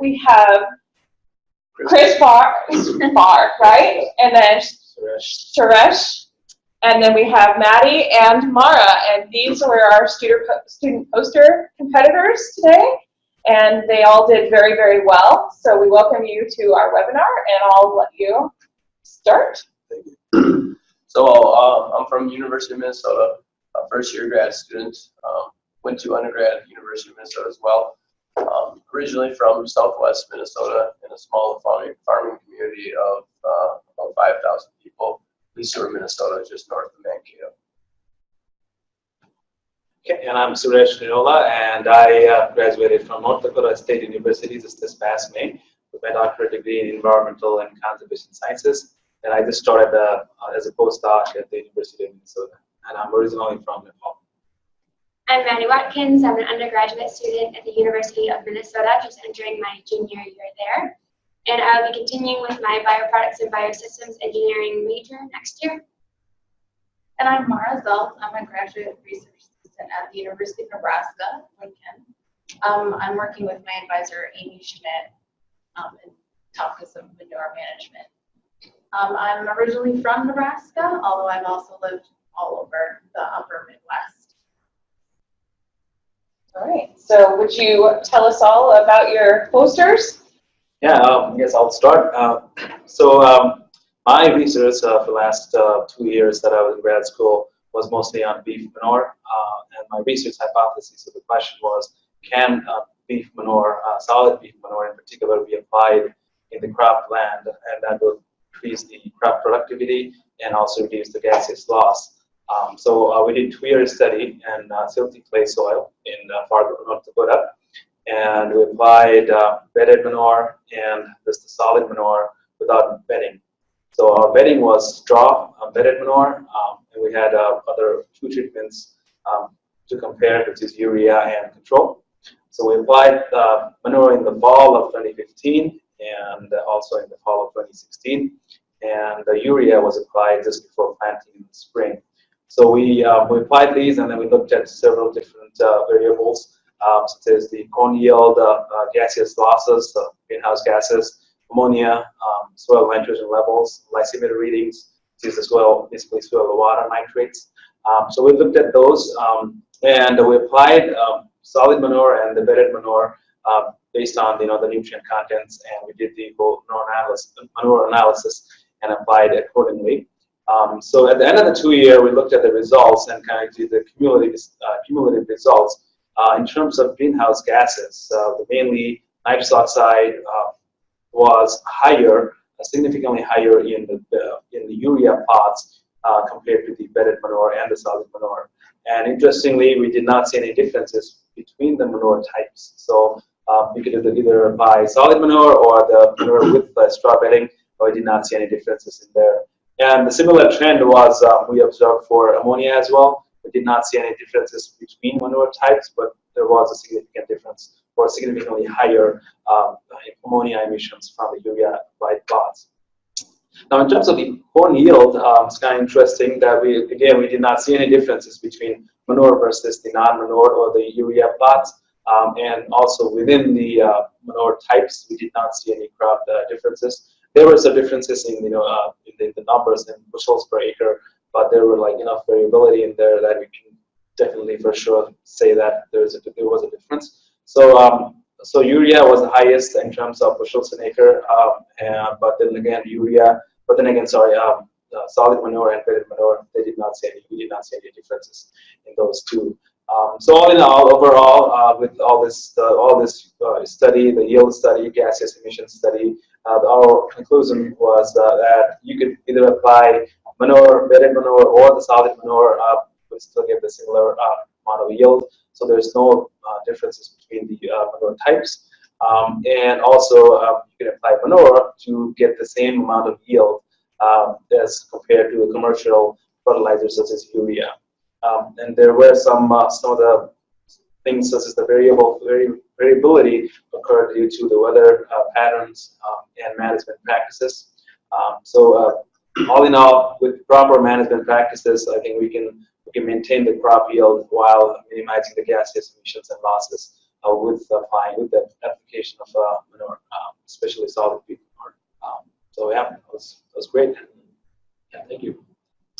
we have Chris Barr, Barr, right? And then Suresh. And then we have Maddie and Mara, and these were our student, student poster competitors today, and they all did very, very well. So we welcome you to our webinar, and I'll let you start. Thank you. So uh, I'm from University of Minnesota, a first year grad student. Um, went to undergrad at University of Minnesota as well. Um, originally from Southwest Minnesota in a small farming, farming community of uh, about 5,000 people, Leesburg, Minnesota, just north of Mankato. Okay, and I'm Suresh Niraula, and I uh, graduated from North Dakota State University just this past May with my doctorate degree in environmental and conservation sciences. And I just started uh, as a postdoc at the University of Minnesota, and I'm originally from. I'm Maddie Watkins. I'm an undergraduate student at the University of Minnesota, just entering my junior year there. And I'll be continuing with my bioproducts and biosystems engineering major next year. And I'm Mara Zelt. I'm a graduate research assistant at the University of Nebraska, Lincoln. Um, I'm working with my advisor, Amy Schmidt, um, in topics of manure management. Um, I'm originally from Nebraska, although I've also lived all over the upper Midwest. All right, so would you tell us all about your posters? Yeah, um, I guess I'll start. Uh, so um, my research uh, for the last uh, two years that I was in grad school was mostly on beef manure. Uh, and my research hypothesis, so the question was, can uh, beef manure, uh, solid beef manure in particular, be applied in the crop land and that will increase the crop productivity and also reduce the gaseous loss. Um, so uh, we did two-year study in uh, silty clay soil in uh, Fargo, North Dakota, and we applied uh, bedded manure and just solid manure without bedding. So our bedding was straw uh, bedded manure, um, and we had uh, other two treatments um, to compare, which is urea and control. So we applied manure in the fall of 2015 and also in the fall of 2016, and the urea was applied just before planting in the spring. So we, uh, we applied these and then we looked at several different uh, variables, um, such as the corn yield, uh, uh gaseous losses, greenhouse gases, ammonia, um, soil nitrogen levels, lysimeter readings, these as well, basically soil water nitrates. Um, so we looked at those um, and we applied um, solid manure and the bedded manure uh, based on you know the nutrient contents, and we did the whole manure analysis and applied accordingly. Um, so at the end of the two year, we looked at the results and kind of did the cumulative, uh, cumulative results. Uh, in terms of greenhouse gases, uh, mainly nitrous oxide uh, was higher, uh, significantly higher in the, in the urea pots uh, compared to the bedded manure and the solid manure. And interestingly, we did not see any differences between the manure types. So um, you could either buy solid manure or the manure with the straw bedding, but we did not see any differences in there. And the similar trend was um, we observed for ammonia as well. We did not see any differences between manure types, but there was a significant difference or significantly higher um, ammonia emissions from the urea white plots. Now, in terms of the corn yield, um, it's kind of interesting that we, again, we did not see any differences between manure versus the non-manure or the urea plots. Um, and also within the uh, manure types, we did not see any crop uh, differences there were some differences in you know uh, in the, numbers and bushels per acre, but there were like enough variability in there that we can definitely for sure say that there's a, there was a difference. So um, so urea was the highest in terms of bushels an acre, um, and, but then again urea, but then again sorry, um, uh, solid manure and bedded manure, they did not see any, we did not see any differences in those two. Um, so all in all, overall, uh, with all this, uh, all this uh, study, the yield study, gaseous emission study, uh, our conclusion was uh, that you could either apply manure, bedded manure, or the solid manure, uh, would still give the similar amount of yield. So there's no differences between the manure types. Um, and also, um, you can apply manure to get the same amount of yield um, as compared to a commercial fertilizer such as urea. Um, and there were some uh, some of the things such as the variable vari variability occurred due to the weather uh, patterns um, and management practices. Um, so uh, all in all, with proper management practices, I think we can we can maintain the crop yield while minimizing the gaseous emissions and losses uh, with applying with the application of uh, manure, um, especially solid peat manure. Um, so yeah, it was it was great. Yeah, thank you.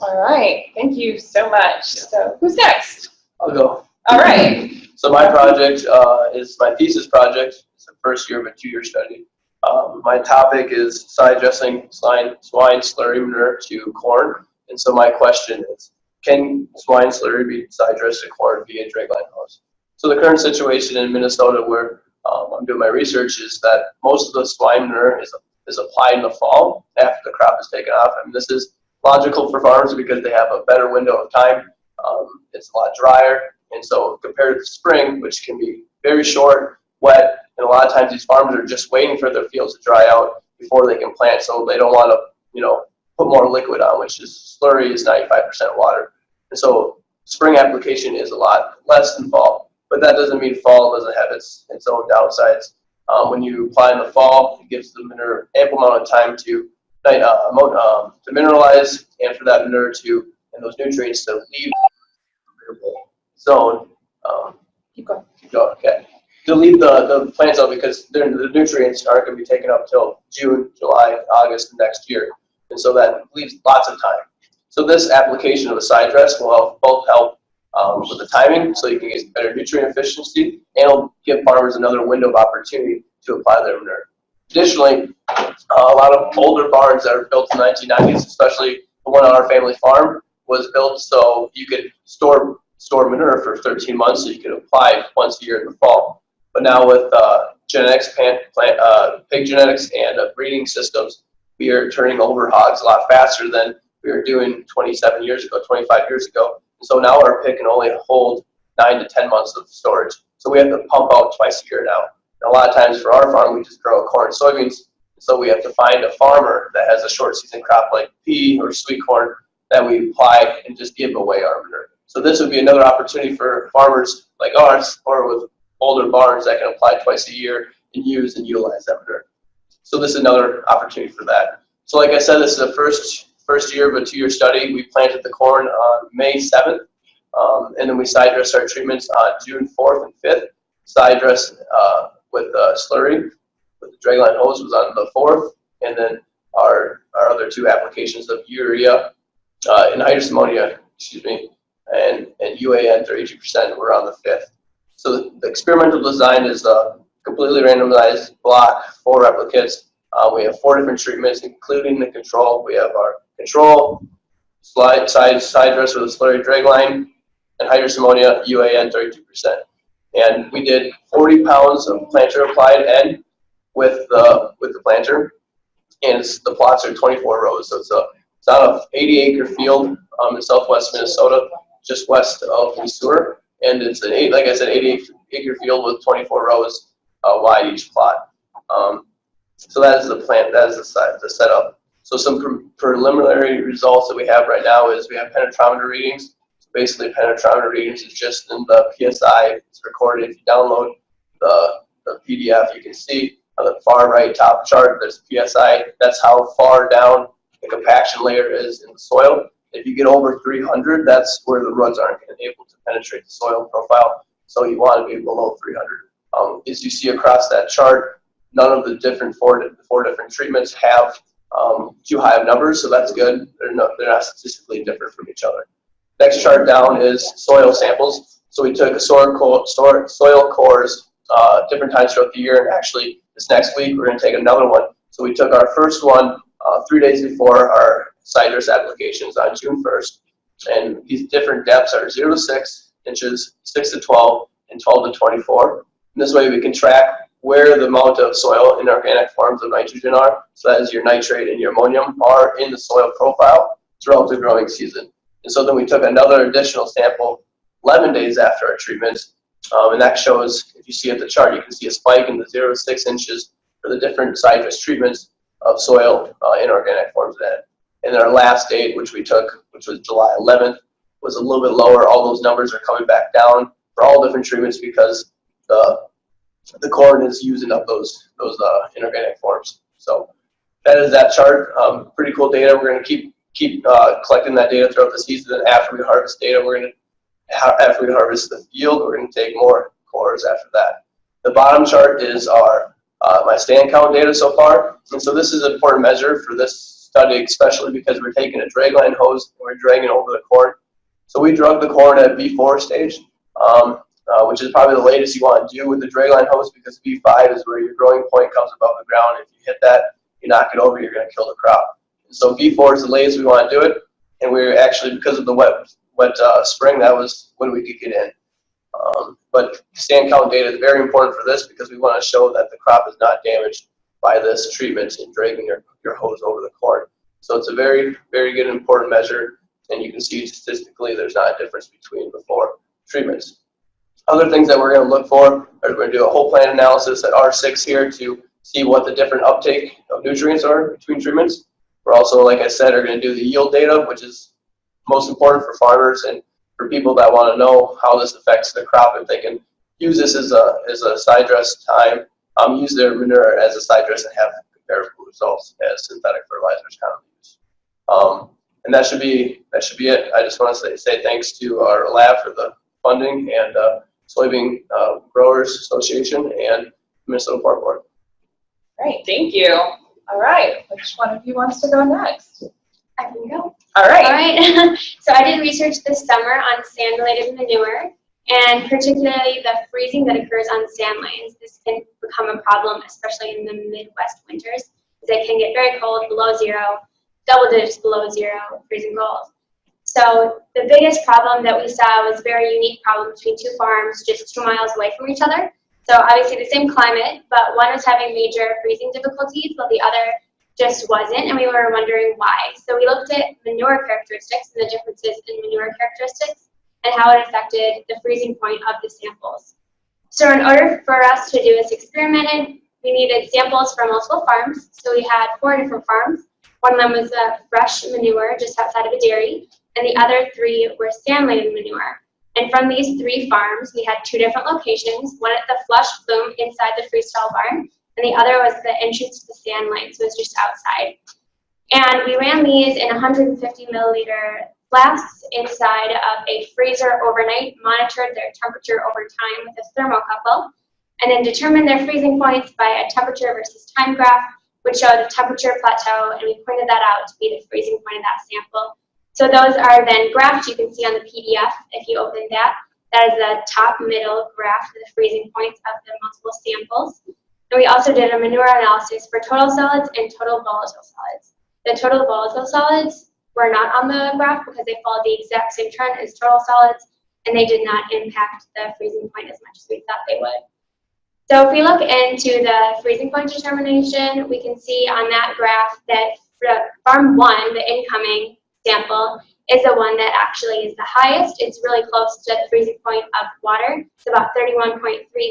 All right, thank you so much. So who's next? I'll go. All right. So my project uh, is my thesis project. It's the first year of a two-year study. Um, my topic is side dressing swine, swine slurry manure to corn. And so my question is, can swine slurry be side dressed to corn via dragline hose? So the current situation in Minnesota where um, I'm doing my research is that most of the swine manure is, is applied in the fall after the crop is taken off. I mean, this is logical for farmers because they have a better window of time. Um, it's a lot drier. And so compared to spring, which can be very short, wet, and a lot of times these farmers are just waiting for their fields to dry out before they can plant. So they don't want to, you know, put more liquid on, which is slurry is 95% water. And so spring application is a lot less than fall, but that doesn't mean fall doesn't have its, its own downsides. Um, when you apply in the fall, it gives the manure ample amount of time to, uh, um, to mineralize and for that manure to, and those nutrients to leave the zone. Um, Keep going. keep going, okay. To leave the, the plants out because the nutrients aren't gonna be taken up till June, July, August next year. And so that leaves lots of time. So this application of a side dress will help, both help um, with the timing, so you can get better nutrient efficiency, and it'll give farmers another window of opportunity to apply their manure. Additionally, uh, a lot of older barns that are built in the 1990s, especially the one on our family farm, was built so you could store store manure for 13 months, so you could apply once a year in the fall. But now with uh, genetics, plant, plant, uh, pig genetics, and uh, breeding systems, we are turning over hogs a lot faster than we were doing 27 years ago, 25 years ago. And so now our pig can only hold nine to 10 months of storage. So we have to pump out twice a year now. A lot of times for our farm, we just grow corn and soybeans. So we have to find a farmer that has a short season crop like pea or sweet corn that we apply and just give away our manure. So this would be another opportunity for farmers like ours or with older barns that can apply twice a year and use and utilize that manure. So this is another opportunity for that. So like I said, this is the first first year of a two-year study. We planted the corn on May 7th, um, and then we side dressed our treatments on June 4th and 5th. Side dress uh, with uh, slurry with the dragline hose was on the 4th, and then our our other two applications of urea uh, anhydrous ammonia, excuse me, and, and UAN 32% were on the 5th. So the experimental design is a completely randomized block, four replicates. Uh, we have four different treatments, including the control. We have our control, slide, side, side dress with a slurry drag line, anhydrous ammonia, UAN 32%. And we did 40 pounds of planter applied N with the, with the planter. And the plots are 24 rows, so it's a, it's not a 80 acre field um, in southwest Minnesota just west of Missouri. And it's an eight, like I said, 80 acre field with 24 rows uh, wide each plot. Um, so that is the plant, that is the, site, the setup. So some pre preliminary results that we have right now is we have penetrometer readings. Basically penetrometer readings is just in the PSI, it's recorded. If you download the, the PDF, you can see on the far right top chart, there's PSI. That's how far down the compaction layer is in the soil. If you get over 300, that's where the roots aren't able to penetrate the soil profile. So you want to be below 300. Um, as you see across that chart, none of the different four, four different treatments have um, too high of numbers, so that's good. They're not, they're not statistically different from each other. Next chart down is soil samples. So we took soil, core, soil cores uh, different times throughout the year, and actually this next week we're going to take another one. So we took our first one uh, three days before our dress applications on June 1st. And these different depths are 0 to 6 inches, 6 to 12, and 12 to 24. And this way we can track where the amount of soil inorganic forms of nitrogen are. So that is your nitrate and your ammonium are in the soil profile throughout the growing season. And so then we took another additional sample 11 days after our treatment. Um, and that shows, if you see at the chart, you can see a spike in the 0 to 6 inches for the different side dress treatments of soil uh, inorganic forms then. And our last date, which we took, which was July 11th, was a little bit lower. All those numbers are coming back down for all different treatments because the the corn is using up those those uh, inorganic forms. So that is that chart. Um, pretty cool data. We're going to keep keep uh, collecting that data throughout the season. And after we harvest data, we're going to after we harvest the yield, we're going to take more cores after that. The bottom chart is our uh, my stand count data so far, and so this is an important measure for this study, especially because we're taking a dragline hose and we're dragging over the corn. So we drug the corn at V4 stage, um, uh, which is probably the latest you want to do with the dragline hose because V5 is where your growing point comes above the ground. If you hit that, you knock it over, you're going to kill the crop. So V4 is the latest we want to do it, and we're actually because of the wet wet uh, spring, that was when we could get in. Um, but stand count data is very important for this because we want to show that the crop is not damaged by this treatment in dragging your, your hose over the corn. So it's a very, very good important measure, and you can see statistically there's not a difference between four treatments. Other things that we're going to look for are we're going to do a whole plant analysis at R6 here to see what the different uptake of nutrients are between treatments. We're also, like I said, are going to do the yield data, which is most important for farmers and for people that want to know how this affects the crop if they can use this as a, as a side dress time, um, use their manure as a side dress and have comparable results as synthetic fertilizers commonly use. Um, and that should be that should be it. I just want to say, say thanks to our lab for the funding and uh, Soybean uh, Growers Association and Minnesota Farm Board. Great, thank you. All right, which one of you wants to go next? I can go. All All right. right. so I did research this summer on sand-laden manure, and particularly the freezing that occurs on sand. This can become a problem, especially in the Midwest winters, because it can get very cold, below zero, double digits below zero, freezing cold. So the biggest problem that we saw was a very unique problem between two farms just two miles away from each other. So obviously the same climate, but one was having major freezing difficulties while the other just wasn't, and we were wondering why. So we looked at manure characteristics and the differences in manure characteristics and how it affected the freezing point of the samples. So in order for us to do this experiment, we needed samples from multiple farms. So we had four different farms. One of them was a fresh manure just outside of a dairy, and the other three were sand-laden manure. And from these three farms, we had two different locations, one at the flush flume inside the freestall barn, and the other was the entrance to the sand it was just outside. And we ran these in 150 milliliter flasks inside of a freezer overnight, monitored their temperature over time with a thermocouple, and then determined their freezing points by a temperature versus time graph, which showed a temperature plateau, and we pointed that out to be the freezing point of that sample. So those are then graphed, you can see on the PDF if you open that. That is the top middle graph the freezing points of the multiple samples. And we also did a manure analysis for total solids and total volatile solids. The total volatile solids were not on the graph because they followed the exact same trend as total solids, and they did not impact the freezing point as much as we thought they would. So if we look into the freezing point determination, we can see on that graph that farm one, the incoming sample, is the one that actually is the highest. It's really close to the freezing point of water. It's about 31.3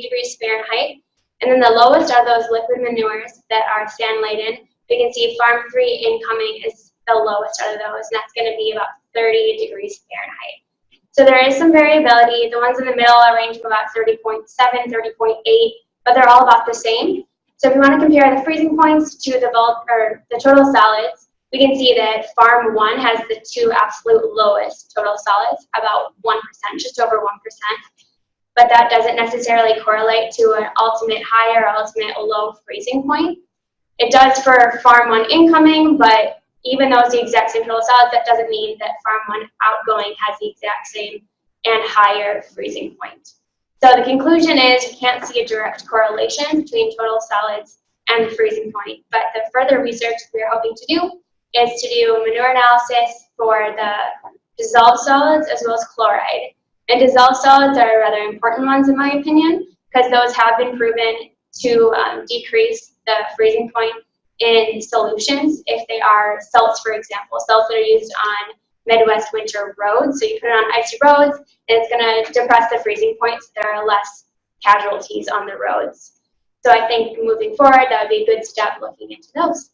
degrees Fahrenheit. And then the lowest are those liquid manures that are sand laden. We can see farm three incoming is the lowest out of those, and that's going to be about 30 degrees Fahrenheit. So there is some variability. The ones in the middle are from about 30.7, 30.8, but they're all about the same. So if we want to compare the freezing points to the bulk or the total solids, we can see that farm one has the two absolute lowest total solids, about 1%, just over 1%. But that doesn't necessarily correlate to an ultimate high or ultimate low freezing point. It does for farm one incoming, but even though it's the exact same total solids, that doesn't mean that farm one outgoing has the exact same and higher freezing point. So the conclusion is you can't see a direct correlation between total solids and the freezing point. But the further research we're hoping to do is to do manure analysis for the dissolved solids as well as chloride. And dissolved solids are rather important ones in my opinion, because those have been proven to um, decrease the freezing point in solutions if they are salts, for example, salts that are used on Midwest winter roads. So you put it on icy roads, and it's going to depress the freezing point, so there are less casualties on the roads. So I think moving forward, that would be a good step looking into those.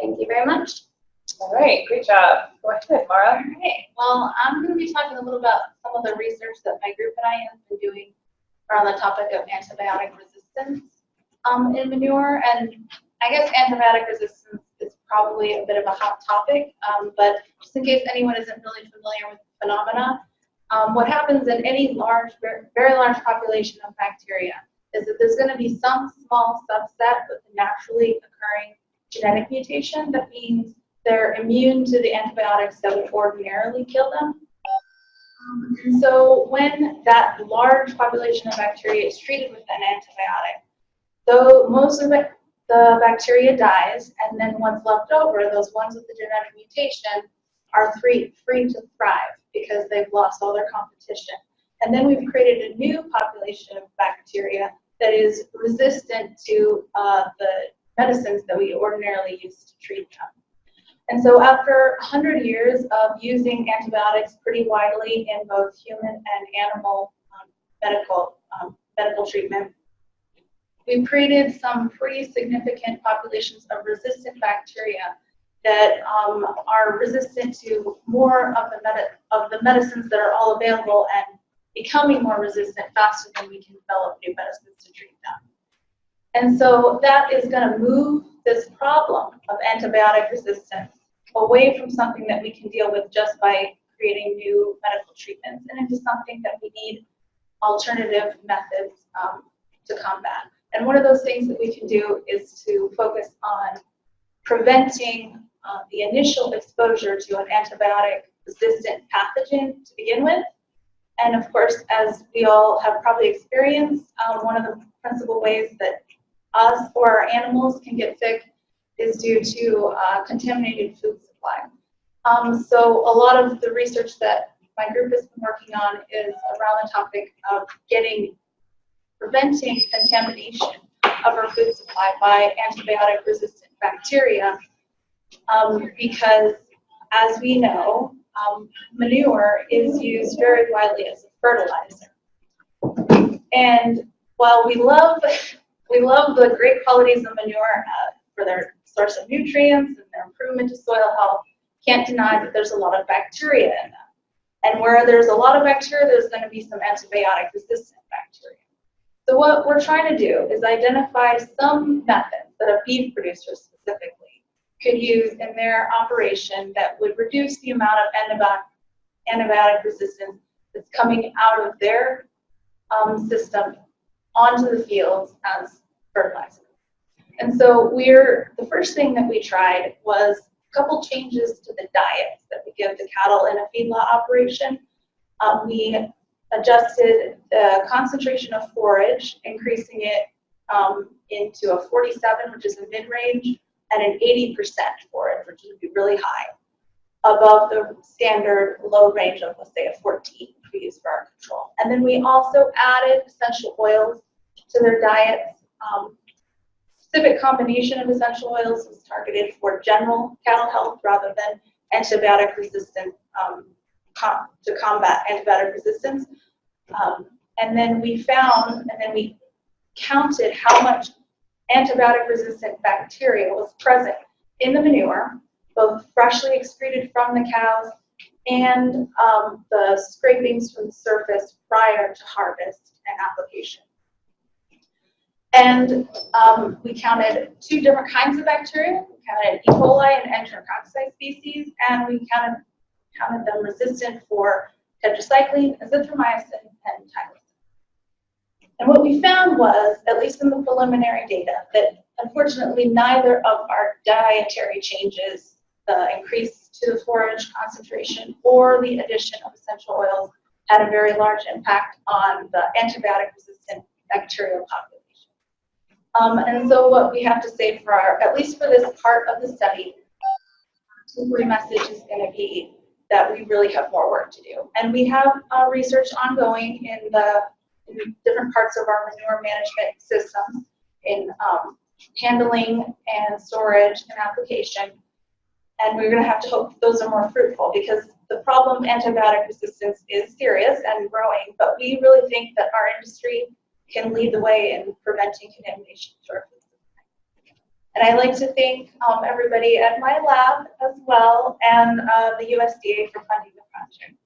Thank you very much. All right, great job. Go ahead, Mara. Okay, well, I'm going to be talking a little about some of the research that my group and I have been doing around the topic of antibiotic resistance um, in manure. And I guess antibiotic resistance is probably a bit of a hot topic, um, but just in case anyone isn't really familiar with the phenomena, um, what happens in any large, very large population of bacteria is that there's going to be some small subset with a naturally occurring genetic mutation. That means they're immune to the antibiotics that would ordinarily kill them. So when that large population of bacteria is treated with an antibiotic, though most of the, the bacteria dies, and then what's left over, those ones with the genetic mutation, are free, free to thrive because they've lost all their competition. And then we've created a new population of bacteria that is resistant to uh, the medicines that we ordinarily use to treat them. And so after 100 years of using antibiotics pretty widely in both human and animal um, medical, um, medical treatment, we've created some pretty significant populations of resistant bacteria that um, are resistant to more of the, of the medicines that are all available and becoming more resistant faster than we can develop new medicines to treat them. And so that is going to move this problem of antibiotic resistance away from something that we can deal with just by creating new medical treatments and into something that we need alternative methods um, to combat. And one of those things that we can do is to focus on preventing uh, the initial exposure to an antibiotic resistant pathogen to begin with. And of course, as we all have probably experienced, um, one of the principal ways that us or our animals can get sick is due to uh, contaminated food supply. Um, so a lot of the research that my group has been working on is around the topic of getting, preventing contamination of our food supply by antibiotic resistant bacteria. Um, because as we know, um, manure is used very widely as a fertilizer. And while we love, we love the great qualities of manure uh, for their source of nutrients and their improvement to soil health, can't deny that there's a lot of bacteria in them. And where there's a lot of bacteria, there's going to be some antibiotic resistant bacteria. So what we're trying to do is identify some methods that a beef producer specifically could use in their operation that would reduce the amount of antibiotic, antibiotic resistance that's coming out of their um, system onto the fields as fertilizer. And so we're, the first thing that we tried was a couple changes to the diets that we give the cattle in a feedlot operation. Um, we adjusted the concentration of forage, increasing it um, into a 47, which is a mid-range, and an 80% forage, which would be really high, above the standard low range of, let's say, a 14, which we use for our control. And then we also added essential oils to their diets. Um, specific combination of essential oils was targeted for general cattle health rather than antibiotic resistant um, com to combat antibiotic resistance. Um, and then we found, and then we counted how much antibiotic resistant bacteria was present in the manure, both freshly excreted from the cows and um, the scrapings from the surface prior to harvest and application. And um, we counted two different kinds of bacteria. We counted E. coli and enterococci species, and we counted, counted them resistant for tetracycline, azithromycin, and tylosin. And what we found was, at least in the preliminary data, that unfortunately neither of our dietary changes, the increase to the forage concentration or the addition of essential oils, had a very large impact on the antibiotic resistant bacterial population. Um, and so what we have to say for our, at least for this part of the study, the message is going to be that we really have more work to do. And we have uh, research ongoing in the in different parts of our manure management systems in um, handling and storage and application. And we're going to have to hope those are more fruitful because the problem antibiotic resistance is serious and growing, but we really think that our industry can lead the way in preventing contamination supply. And I'd like to thank um, everybody at my lab as well and uh, the USDA for funding the project.